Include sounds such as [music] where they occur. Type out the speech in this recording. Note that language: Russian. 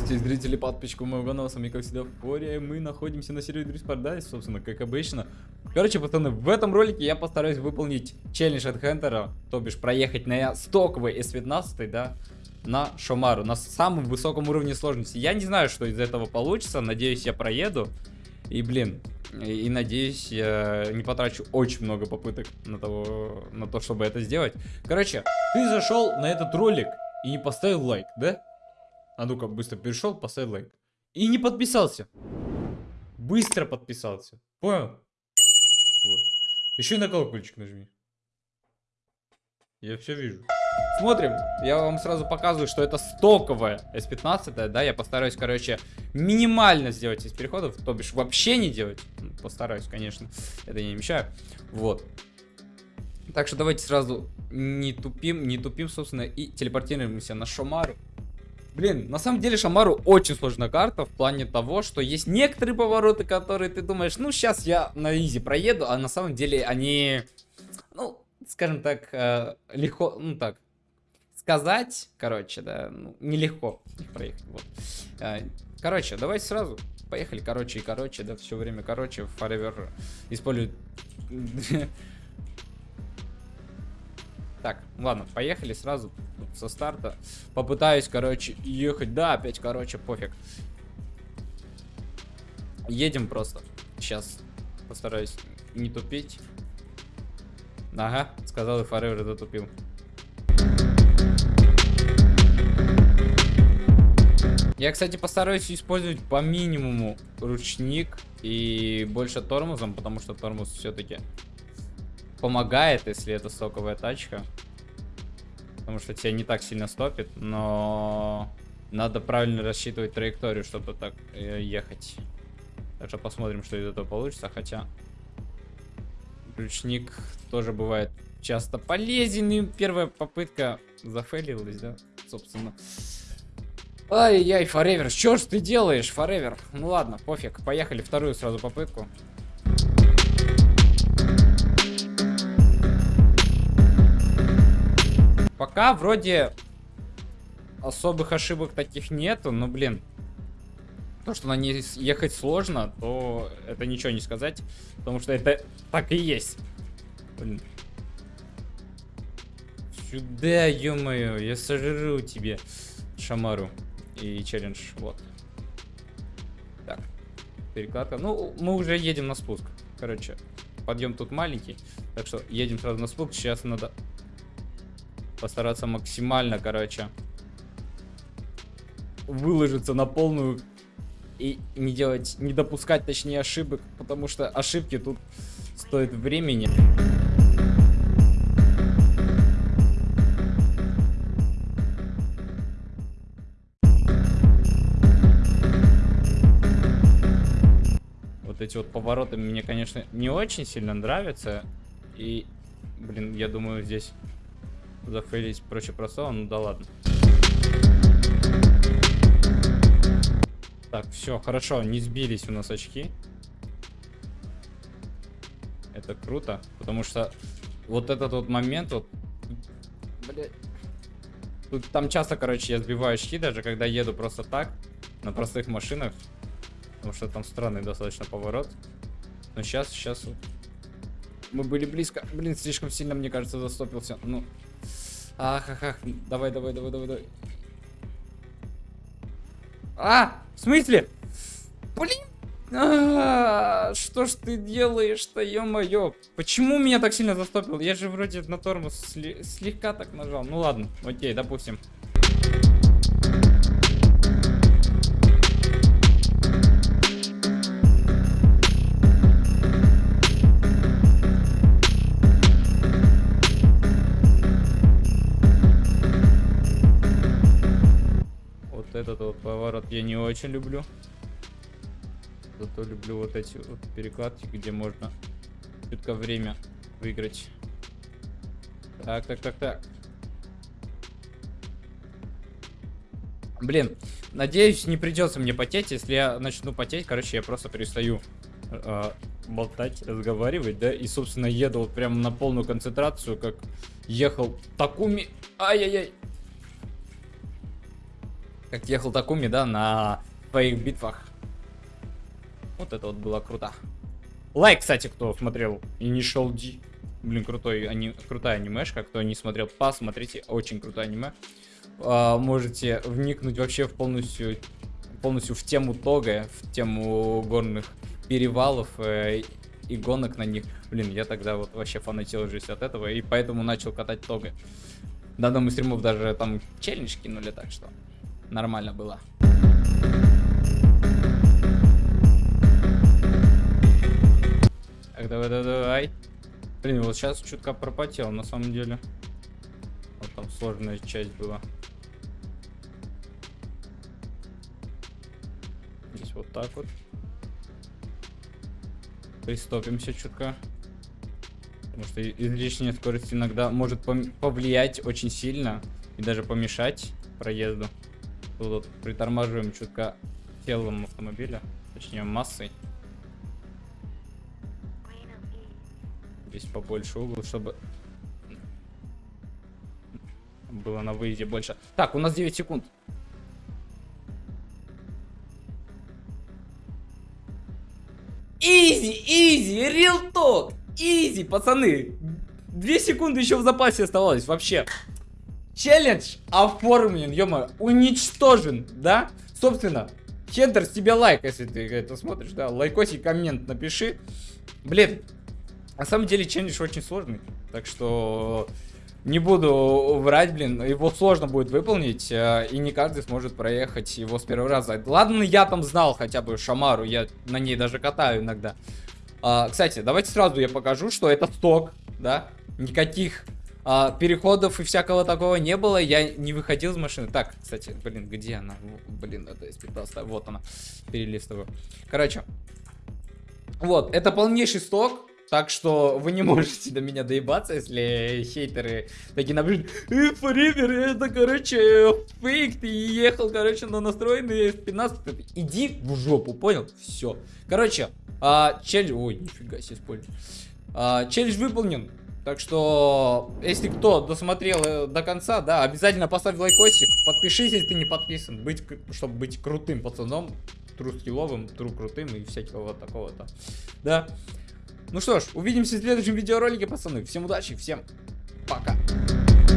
Приветствую зрители подписчиков моего канала, с вами как всегда Фория, мы находимся на сервере Дрис Paradise, собственно, как обычно. Короче, пацаны, в этом ролике я постараюсь выполнить челлендж от Хентера, то бишь проехать на стоковый S15, да, на Шомару, на самом высоком уровне сложности. Я не знаю, что из этого получится, надеюсь, я проеду. И, блин, и, и надеюсь, я не потрачу очень много попыток на, того, на то, чтобы это сделать. Короче, ты зашел на этот ролик и не поставил лайк, да? А ну-ка, быстро перешел, поставил лайк. И не подписался. Быстро подписался. Понял? Вот. Еще и на колокольчик нажми. Я все вижу. Смотрим. Я вам сразу показываю, что это стоковая S15, да, я постараюсь, короче, минимально сделать из переходов, то бишь вообще не делать. Ну, постараюсь, конечно, это не мешаю. Вот. Так что давайте сразу не тупим, не тупим, собственно, и телепортируемся на Шомару. Блин, на самом деле Шамару очень сложная карта в плане того, что есть некоторые повороты, которые ты думаешь, ну сейчас я на изи проеду, а на самом деле они, ну, скажем так, э, легко, ну так, сказать, короче, да, ну, нелегко проехать, вот. Э, короче, давайте сразу, поехали, короче и короче, да, все время короче, Forever использует [laughs] Так, ладно, поехали сразу со старта. Попытаюсь, короче, ехать. Да, опять, короче, пофиг. Едем просто. Сейчас постараюсь не тупить. Ага, сказал и Forever дотупил. Я, кстати, постараюсь использовать по минимуму ручник и больше тормозом, потому что тормоз все-таки помогает, если это соковая тачка. Потому что тебя не так сильно стопит, но надо правильно рассчитывать траекторию, чтобы так э, ехать. Так что посмотрим, что из этого получится. Хотя ключник тоже бывает часто полезен. И первая попытка зафейлилась, да, собственно. Ай-яй, Forever, что ж ты делаешь, Forever? Ну ладно, пофиг, поехали вторую сразу попытку. Пока вроде особых ошибок таких нету, но, блин, то, что на ней ехать сложно, то это ничего не сказать, потому что это так и есть. Блин. Сюда, ё-моё, я сожру тебе шамару и челлендж, вот. Так, перекладка. Ну, мы уже едем на спуск. Короче, подъем тут маленький, так что едем сразу на спуск. Сейчас надо постараться максимально, короче, выложиться на полную и не делать, не допускать, точнее, ошибок, потому что ошибки тут стоят времени. Вот эти вот повороты мне, конечно, не очень сильно нравятся. И, блин, я думаю, здесь зафейлить проще простого, ну да ладно. Так, все, хорошо, не сбились у нас очки. Это круто, потому что вот этот вот момент, вот, блядь, тут там часто, короче, я сбиваю очки, даже когда еду просто так, на простых машинах, потому что там странный достаточно поворот. Но сейчас, сейчас мы были близко, блин, слишком сильно, мне кажется, застопился, ну... Ах, ах, ах. Давай, давай, давай, давай, давай. А! В смысле? Блин! А, что ж ты делаешь-то, ё-моё? Почему меня так сильно застопил? Я же вроде на тормоз слегка так нажал. Ну ладно, окей, допустим. Вот поворот я не очень люблю. Зато люблю вот эти вот перекладки, где можно чутко время выиграть. Так, так, так, так. Блин, надеюсь, не придется мне потеть. Если я начну потеть, короче, я просто перестаю э, болтать, разговаривать, да, и, собственно, еду вот прям на полную концентрацию, как ехал Такуми. Ай-яй-яй. Как ехал Такуми, да, на своих битвах. Вот это вот было круто. Лайк, кстати, кто смотрел Initial D. Блин, крутой, ани... крутая анимешка. Кто не смотрел, посмотрите. Очень крутое аниме. А, можете вникнуть вообще в полностью, полностью в тему Тога, в тему горных перевалов э, и гонок на них. Блин, я тогда вот вообще фанател жизнь от этого, и поэтому начал катать Тога. На одном из стримов даже там челлендж кинули, так что нормально было. Так, давай, давай, давай. Блин, вот сейчас чутка пропотел, на самом деле. Вот там сложная часть была. Здесь вот так вот. Пристопимся чутка. Потому что излишняя скорость иногда может повлиять очень сильно и даже помешать проезду. Тут вот притормаживаем чутка телом автомобиля, точнее массой. Здесь побольше угол, чтобы было на выезде больше. Так, у нас 9 секунд. Easy, easy, real talk. Easy, пацаны. Две секунды еще в запасе оставалось вообще. Челлендж оформлен, ё уничтожен, да? Собственно, Хендер, с тебя лайк, если ты это смотришь, да? Лайкосик, коммент напиши. Блин, на самом деле челлендж очень сложный, так что не буду врать, блин, его сложно будет выполнить, э, и не каждый сможет проехать его с первого раза. Ладно, я там знал хотя бы Шамару, я на ней даже катаю иногда. А, кстати, давайте сразу я покажу, что это сток, да, никаких а, переходов и всякого такого не было, я не выходил из машины. Так, кстати, блин, где она? Блин, это из 15 вот она, перелистываю. Короче, вот, это полнейший сток, так что вы не можете до меня доебаться, если хейтеры такие напишут, э, это, короче, фейк, ты ехал, короче, на настроенный 15 Иди в жопу, понял? Все. Короче, а, челлендж... Ой, нифига себе использую. А, челлендж выполнен. Так что, если кто досмотрел э, до конца, да, обязательно поставь лайкосик. Подпишись, если ты не подписан, быть, чтобы быть крутым пацаном, тру скилловым, тру крутым и всякого такого-то. Да. Ну что ж, увидимся в следующем видеоролике, пацаны. Всем удачи, всем пока.